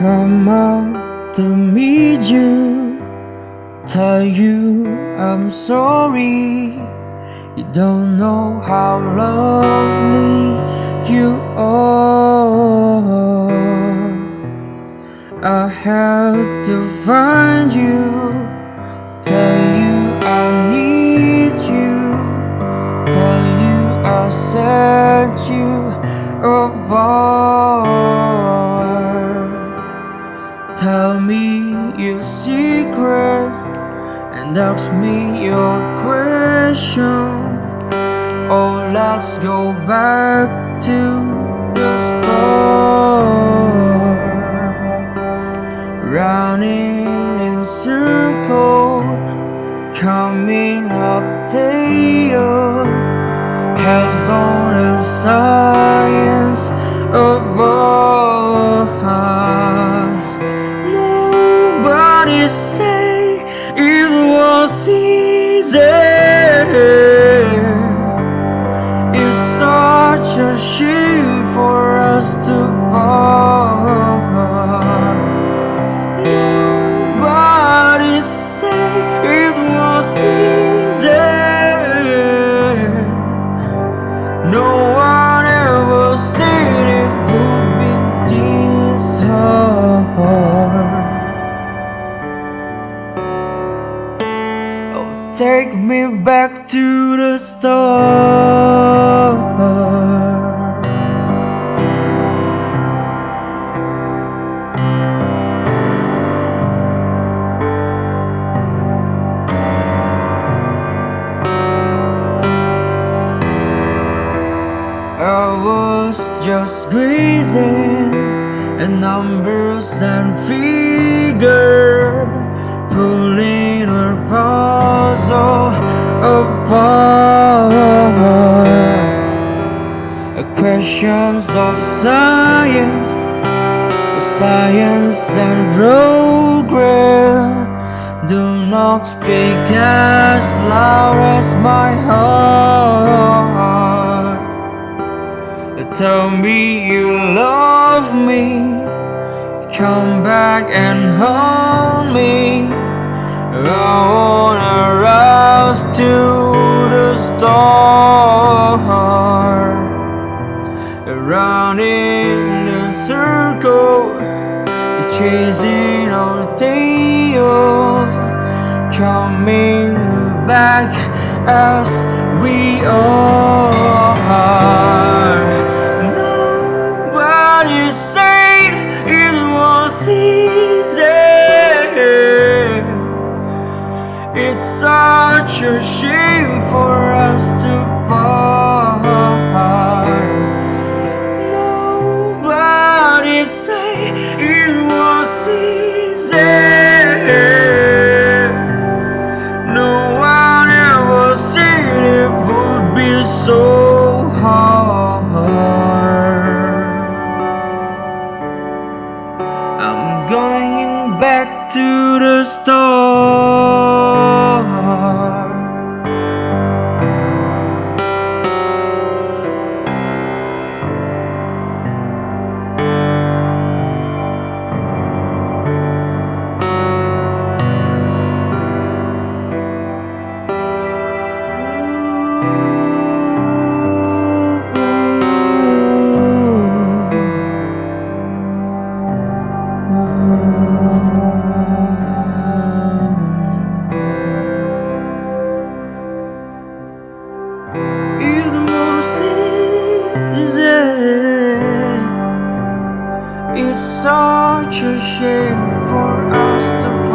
come out to meet you. Tell you I'm sorry. You don't know how lovely you are. I had to find you Tell you I need you Tell you I set you apart and ask me your question. Oh, let's go back to the start. Running in circles, coming up tail, has on science back to the start. I was just grazing at numbers and figure, pulling her puzzle apart. Questions of science, science and progress do not speak as loud as my heart. Tell me you love me. Come back and hold me. I wanna rise to the start. Around in a circle, chasing our tails, coming back as we are. Nobody said it was easy. It's such a shame for us to part. Nobody say it was easy. No one ever said it would be so hard. I'm going back to the start. Such a shame for us to